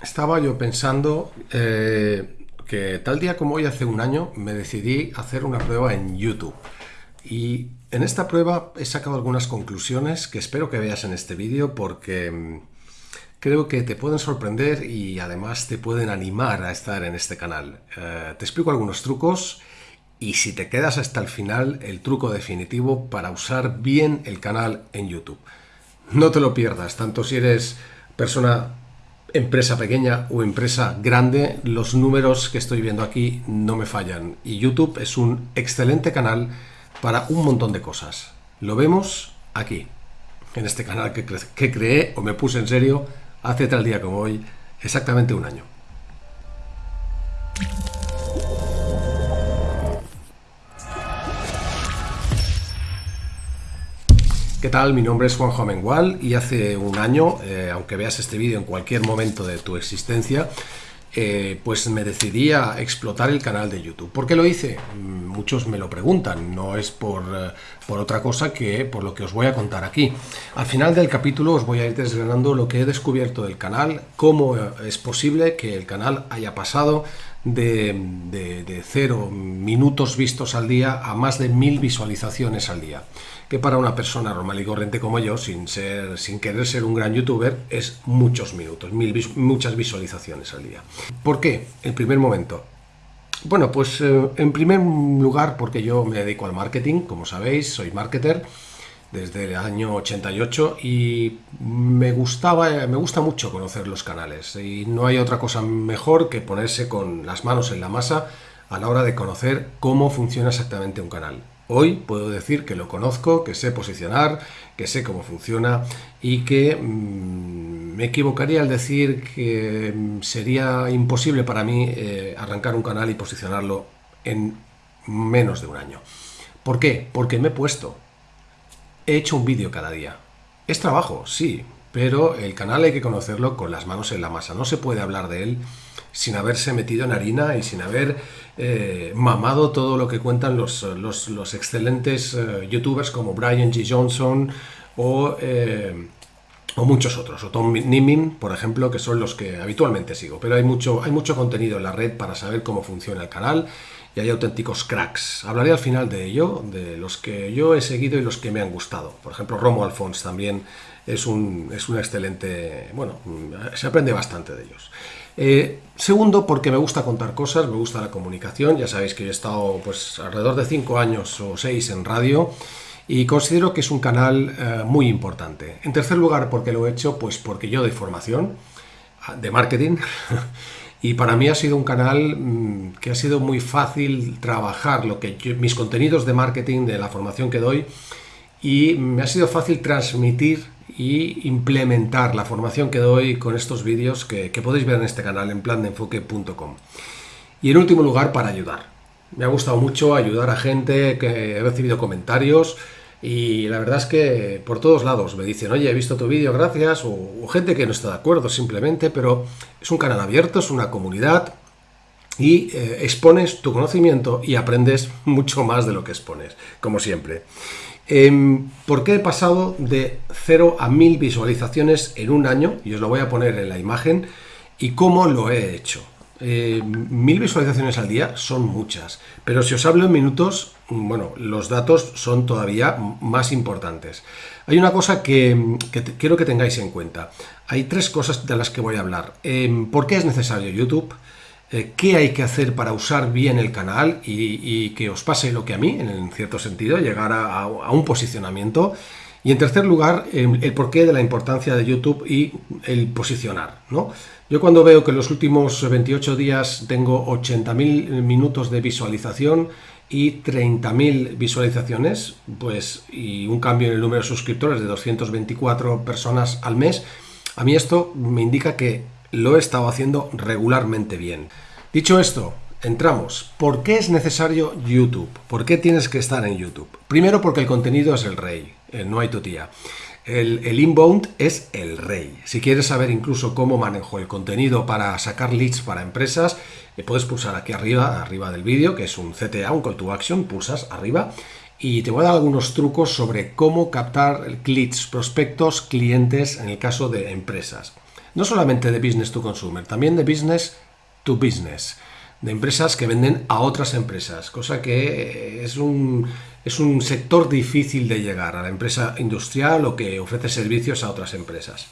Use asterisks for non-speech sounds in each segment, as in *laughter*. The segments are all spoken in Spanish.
Estaba yo pensando eh, que tal día como hoy, hace un año, me decidí hacer una prueba en YouTube. Y en esta prueba he sacado algunas conclusiones que espero que veas en este vídeo porque mm, creo que te pueden sorprender y además te pueden animar a estar en este canal. Eh, te explico algunos trucos y si te quedas hasta el final, el truco definitivo para usar bien el canal en YouTube. No te lo pierdas, tanto si eres persona empresa pequeña o empresa grande, los números que estoy viendo aquí no me fallan. Y YouTube es un excelente canal para un montón de cosas. Lo vemos aquí, en este canal que, que creé o me puse en serio hace tal día como hoy, exactamente un año. ¿Qué tal? Mi nombre es Juanjo Amengual y hace un año, eh, aunque veas este vídeo en cualquier momento de tu existencia, eh, pues me decidí a explotar el canal de YouTube. ¿Por qué lo hice? Mm, muchos me lo preguntan, no es por, eh, por, otra cosa que por lo que os voy a contar aquí. Al final del capítulo os voy a ir desgranando lo que he descubierto del canal, cómo es posible que el canal haya pasado de, de, cero minutos vistos al día a más de mil visualizaciones al día que para una persona normal y corriente como yo, sin, ser, sin querer ser un gran youtuber, es muchos minutos, mil, muchas visualizaciones al día. ¿Por qué? En primer momento. Bueno, pues eh, en primer lugar porque yo me dedico al marketing, como sabéis, soy marketer desde el año 88 y me gustaba, me gusta mucho conocer los canales y no hay otra cosa mejor que ponerse con las manos en la masa a la hora de conocer cómo funciona exactamente un canal. Hoy puedo decir que lo conozco, que sé posicionar, que sé cómo funciona y que mm, me equivocaría al decir que mm, sería imposible para mí eh, arrancar un canal y posicionarlo en menos de un año. ¿Por qué? Porque me he puesto. He hecho un vídeo cada día. Es trabajo, sí, pero el canal hay que conocerlo con las manos en la masa. No se puede hablar de él sin haberse metido en harina y sin haber eh, mamado todo lo que cuentan los, excelentes eh, youtubers como Brian G. Johnson o, eh, o, muchos otros, o Tom Nimin, por ejemplo, que son los que habitualmente sigo. Pero hay mucho, hay mucho contenido en la red para saber cómo funciona el canal y hay auténticos cracks. Hablaré al final de ello, de los que yo he seguido y los que me han gustado. Por ejemplo, Romo Alfons también es un, es un excelente... Bueno, se aprende bastante de ellos. Eh, segundo, porque me gusta contar cosas, me gusta la comunicación. Ya sabéis que he estado pues, alrededor de 5 años o 6 en radio y considero que es un canal eh, muy importante. En tercer lugar, porque lo he hecho, pues porque yo doy formación ah, de marketing *laughs* y para mí ha sido un canal mm, que ha sido muy fácil trabajar lo que mis contenidos de marketing, de la formación que doy y me ha sido fácil transmitir y implementar la formación que doy con estos vídeos que, podéis ver en este canal en plandeenfoque.com. Y en último lugar, para ayudar. Me ha gustado mucho ayudar a gente que he recibido comentarios y la verdad es que por todos lados me dicen, oye, he visto tu vídeo, gracias, o, gente que no está de acuerdo simplemente, pero es un canal abierto, es una comunidad y eh, expones tu conocimiento y aprendes *laughs* mucho más de lo que expones, como siempre. Em, ¿Por qué he pasado de 0 a 1000 visualizaciones en un año? Y os lo voy a poner en la imagen. ¿Y cómo lo he hecho? Eh, mil visualizaciones al día son muchas, pero si os hablo en minutos, bueno, los datos son todavía más importantes. Hay una cosa que, quiero que tengáis en cuenta. Hay tres cosas de las que voy a hablar. Em, ¿Por qué es necesario YouTube? Eh, qué hay que hacer para usar bien el canal y, que os pase lo que a mí, en cierto sentido, llegar a, un posicionamiento. Y en tercer lugar, em, el porqué de la importancia de YouTube y el posicionar. Yo cuando veo que en los últimos 28 días tengo 80.000 minutos de visualización y 30.000 visualizaciones, pues y un cambio en el número de suscriptores de 224 personas al mes, a mí esto me indica que lo he estado haciendo regularmente bien. Dicho esto, entramos. ¿Por qué es necesario YouTube? ¿Por qué tienes que estar en YouTube? Primero porque el contenido es el rey, no hay tutía. El, el, inbound es el rey. Si quieres saber incluso cómo manejo el contenido para sacar leads para empresas, eh, puedes pulsar aquí arriba, arriba del vídeo, que es un CTA, un call to action, pulsas arriba y te voy a dar algunos trucos sobre cómo captar leads, prospectos, clientes en el caso de empresas. No solamente de business to consumer, también de business to business, de empresas que venden a otras empresas, cosa que es un, es un sector difícil de llegar a la empresa industrial o que ofrece servicios a otras empresas.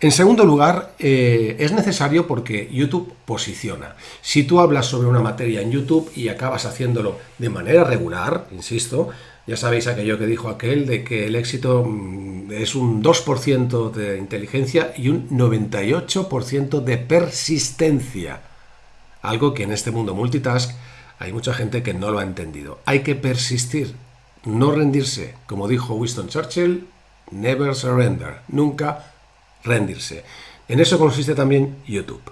En segundo lugar, eh, es necesario porque YouTube posiciona. Si tú hablas sobre una materia en YouTube y acabas haciéndolo de manera regular, insisto, ya sabéis aquello que dijo aquel de que el éxito mm, es un 2% de inteligencia y un 98% de persistencia. Algo que en este mundo multitask hay mucha gente que no lo ha entendido. Hay que persistir, no rendirse. Como dijo Winston Churchill, never surrender, nunca rendirse. En eso consiste también YouTube.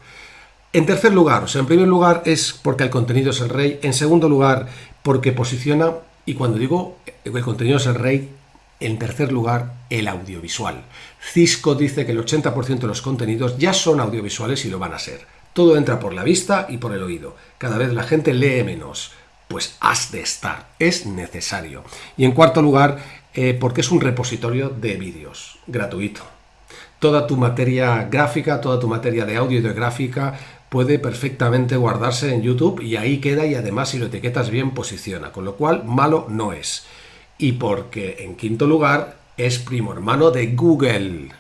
En tercer lugar, o sea, en primer lugar es porque el contenido es el rey. En segundo lugar, porque posiciona, y cuando digo el contenido es el rey, en tercer lugar, el audiovisual. Cisco dice que el 80% de los contenidos ya son audiovisuales y lo van a ser. Todo entra por la vista y por el oído. Cada vez la gente lee menos. Pues has de estar, es necesario. Y en cuarto lugar, eh, porque es un repositorio de vídeos, gratuito toda tu materia gráfica, toda tu materia de audio y de gráfica puede perfectamente guardarse en YouTube y ahí queda y además si lo etiquetas bien posiciona, con lo cual malo no es. Y porque en quinto lugar es primo hermano de Google.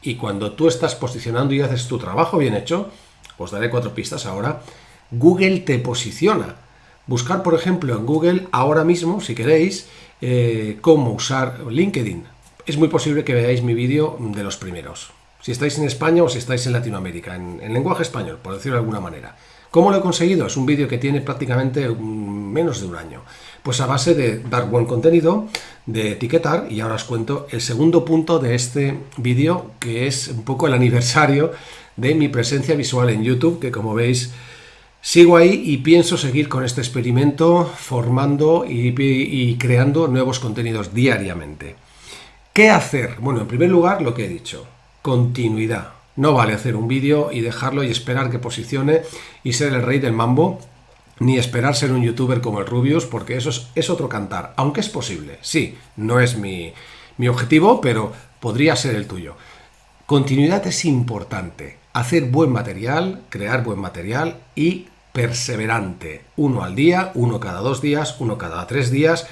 Y cuando tú estás posicionando y haces tu trabajo bien hecho, os daré cuatro pistas ahora, Google te posiciona. Buscar, por ejemplo, en Google ahora mismo, si queréis, eh, cómo usar LinkedIn es muy posible que veáis mi vídeo de los primeros. Si estáis en España o si estáis en Latinoamérica, en, lenguaje español, por decirlo de alguna manera. ¿Cómo lo he conseguido? Es un vídeo que tiene prácticamente menos de un año. Pues a base de dar buen contenido, de etiquetar, y ahora os cuento el segundo punto de este vídeo, que es un poco el aniversario de mi presencia visual en YouTube, que como veis sigo ahí y pienso seguir con este experimento, formando y creando nuevos contenidos diariamente. ¿Qué hacer? Bueno, en primer lugar, lo que he dicho, continuidad. No vale hacer un vídeo y dejarlo y esperar que posicione y ser el rey del mambo, ni esperar ser un youtuber como el Rubius, porque eso es, otro cantar, aunque es posible. Sí, no es mi, mi objetivo, pero podría ser el tuyo. Continuidad es importante. Hacer buen material, crear buen material y perseverante. Uno al día, uno cada dos días, uno cada tres días,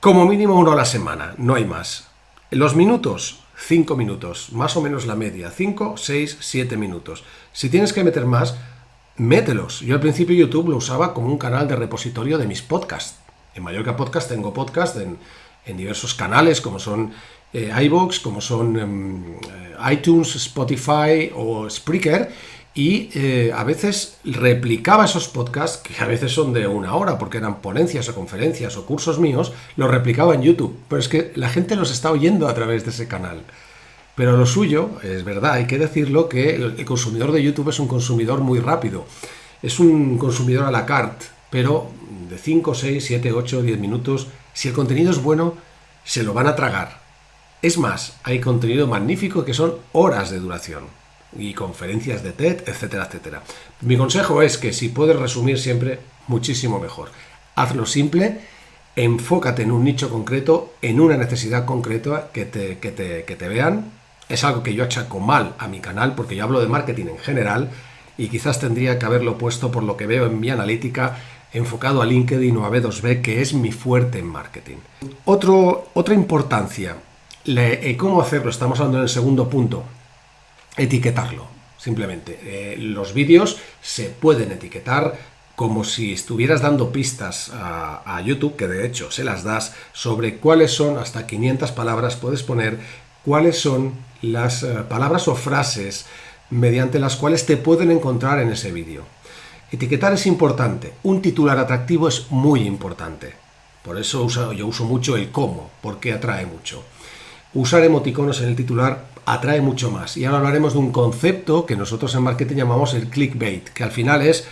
como mínimo uno a la semana, no hay más. Los minutos, 5 minutos, más o menos la media, 5, 6, 7 minutos. Si tienes que meter más, mételos. Yo al principio YouTube lo usaba como un canal de repositorio de mis podcasts. En Mallorca Podcast tengo podcast en, diversos canales como son eh, como son em, eh, iTunes, Spotify o Spreaker y eh, a veces replicaba esos podcasts, que a veces son de una hora, porque eran ponencias o conferencias o cursos míos, los replicaba en YouTube. Pero es que la gente los está oyendo a través de ese canal. Pero lo suyo, es verdad, hay que decirlo, que el consumidor de YouTube es un consumidor muy rápido. Es un consumidor a la carte, pero de 5, 6, 7, 8, 10 minutos, si el contenido es bueno, se lo van a tragar. Es más, hay contenido magnífico que son horas de duración y conferencias de TED, etcétera, etcétera. Mi consejo es que si puedes resumir siempre, muchísimo mejor. Hazlo simple, enfócate en un nicho concreto, en una necesidad concreta que te, que te, que te vean. Es algo que yo achaco mal a mi canal porque yo hablo de marketing en general y quizás tendría que haberlo puesto por lo que veo en mi analítica enfocado a LinkedIn o a B2B, que es mi fuerte en marketing. Otra importancia, le, ¿cómo hacerlo? Estamos hablando en el segundo punto, etiquetarlo, simplemente. Eh, los vídeos se pueden etiquetar como si estuvieras dando pistas a, YouTube, que de hecho se las das, sobre cuáles son, hasta 500 palabras puedes poner, cuáles son las eh, palabras o frases mediante las cuales te pueden encontrar en ese vídeo. Etiquetar es importante, un titular atractivo es muy importante. Por eso yo uso mucho el cómo, porque atrae mucho. Usar emoticonos en el titular atrae mucho más. Y ahora hablaremos de un concepto que nosotros en marketing llamamos el clickbait, que al final es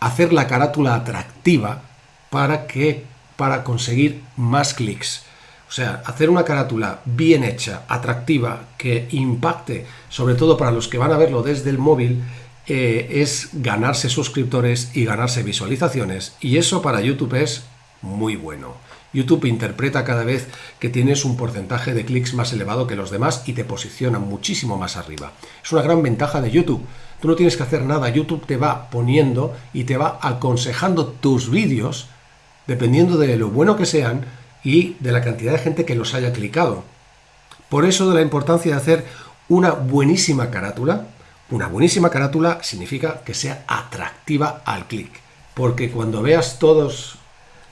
hacer la carátula atractiva para que para conseguir más clics. O sea, hacer una carátula bien hecha, atractiva, que impacte, sobre todo para los que van a verlo desde el móvil, eh, es ganarse suscriptores y ganarse visualizaciones. Y eso para YouTube es muy bueno. YouTube interpreta cada vez que tienes un porcentaje de clics más elevado que los demás y te posiciona muchísimo más arriba. Es una gran ventaja de YouTube. Tú no tienes que hacer nada, YouTube te va poniendo y te va aconsejando tus vídeos dependiendo de lo bueno que sean y de la cantidad de gente que los haya clicado. Por eso de la importancia de hacer una buenísima carátula. Una buenísima carátula significa que sea atractiva al clic. Porque cuando veas todos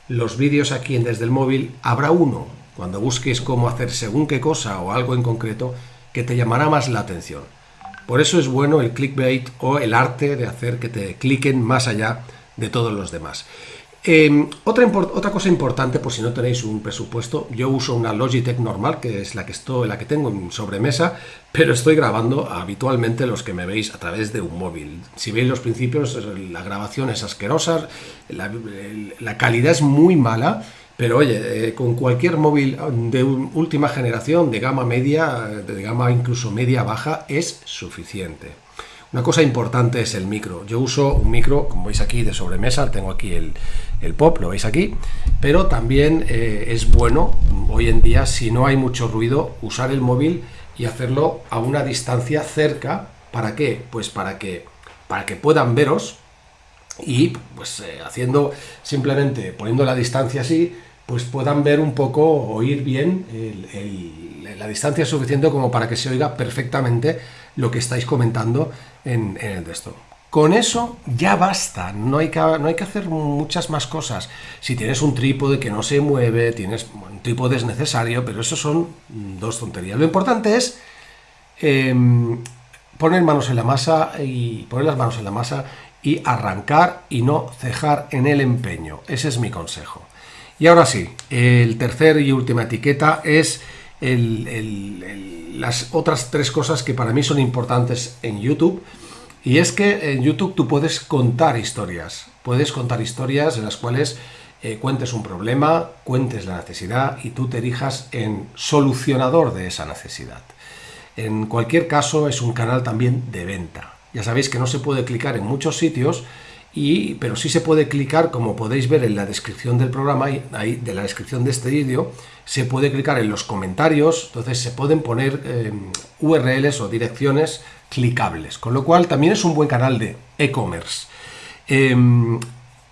los vídeos aquí en Desde el Móvil, habrá uno, cuando busques cómo hacer según qué cosa o algo en concreto, que te llamará más la atención. Por eso es bueno el clickbait o el arte de hacer que te cliquen más allá de todos los demás. Em, otra, cosa importante, por si no tenéis un presupuesto, yo uso una Logitech normal, que es la que, estoy, la que tengo en sobremesa, pero estoy grabando habitualmente los que me veis a través de un móvil. Si veis los principios, la grabación es asquerosa, la, calidad es muy mala, pero oye, eh, con cualquier móvil de última generación, de gama media, de gama incluso media baja, es suficiente. Una cosa importante es el micro. Yo uso un micro, como veis aquí, de sobremesa, tengo aquí el, el pop, lo veis aquí, pero también eh, es bueno hoy en día, si no hay mucho ruido, usar el móvil y hacerlo a una distancia cerca. ¿Para qué? Pues para que, para que puedan veros y pues eh, haciendo simplemente, poniendo la distancia así, pues puedan ver un poco, oír bien, la distancia es suficiente como para que se oiga perfectamente lo que estáis comentando en, el texto. Con eso ya basta, no hay, que, no hay que hacer muchas más cosas. Si tienes un trípode que no se mueve, tienes un trípode es necesario, pero eso son dos tonterías. Lo importante es em, poner manos en la masa y poner las manos en la masa y arrancar y no cejar en el empeño. Ese es mi consejo. Y ahora sí, el tercer y última etiqueta es las otras tres cosas que para mí son importantes en YouTube y es que en YouTube tú puedes contar historias, puedes contar historias en las cuales eh, cuentes un problema, cuentes la necesidad y tú te erijas en solucionador de esa necesidad. En cualquier caso es un canal también de venta. Ya sabéis que no se puede clicar en muchos sitios, y, pero sí se puede clicar, como podéis ver en la descripción del programa, ahí, de la descripción de este vídeo, se puede clicar en los comentarios, entonces se pueden poner eh, URLs o direcciones clicables, con lo cual también es un buen canal de e-commerce. Em,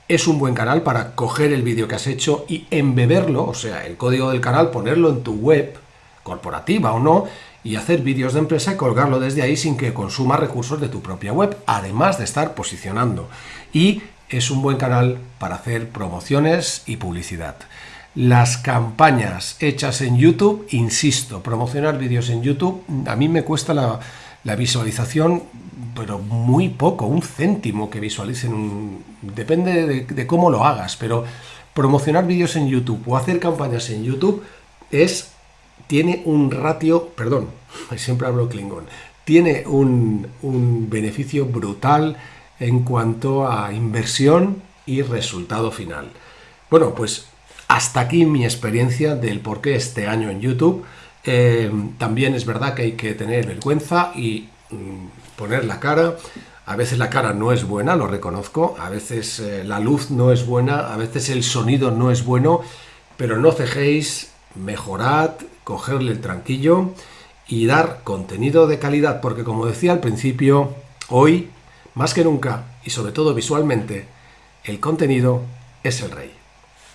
es un buen canal para coger el vídeo que has hecho y embeberlo, o sea, el código del canal, ponerlo en tu web, corporativa o no, y hacer vídeos de empresa y colgarlo desde ahí sin que consuma recursos de tu propia web, además de estar posicionando. Y es un buen canal para hacer promociones y publicidad. Las campañas hechas en YouTube, insisto, promocionar vídeos en YouTube, a mí me cuesta la, visualización, pero muy poco, un céntimo que visualicen, depende de, cómo lo hagas, pero promocionar vídeos en YouTube o hacer campañas en YouTube es, tiene un ratio, perdón, *laughs* siempre hablo Klingon, tiene un beneficio brutal en cuanto a inversión y resultado final. Bueno, pues hasta aquí mi experiencia del por qué este año en YouTube. Eh, también es verdad que hay que tener vergüenza y mm, poner la cara. A veces la cara no es buena, lo reconozco. A veces eh, la luz no es buena, a veces el sonido no es bueno. Pero no cejéis, mejorad, cogerle el tranquillo y dar contenido de calidad. Porque como decía al principio, hoy, más que nunca, y sobre todo visualmente, el contenido es el rey.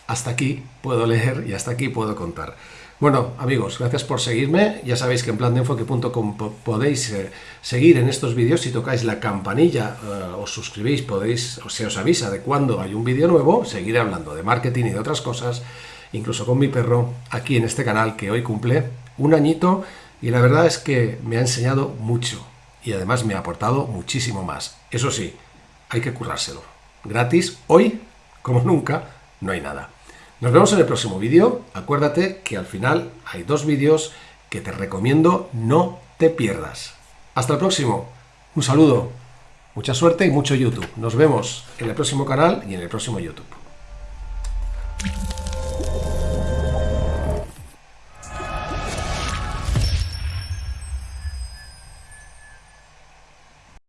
Hasta aquí puedo leer y hasta aquí puedo contar. Bueno, amigos, gracias por seguirme. Ya sabéis que en plandeenfoque.com podéis eh, seguir en estos vídeos. Si tocáis la campanilla, uh, os suscribís, podéis, o se os avisa de cuando hay un vídeo nuevo. Seguiré hablando de marketing y de otras cosas, incluso con mi perro, aquí en este canal que hoy cumple un añito. Y la verdad es que me ha enseñado mucho y además me ha aportado muchísimo más. Eso sí, hay que currárselo. Gratis, hoy, como *laughs* nunca, no hay nada. Nos vemos en el próximo vídeo. Acuérdate que al final hay dos vídeos que te recomiendo no te pierdas. Hasta el próximo. Un saludo. Mucha suerte y mucho YouTube. Nos vemos en el próximo canal y en el próximo YouTube.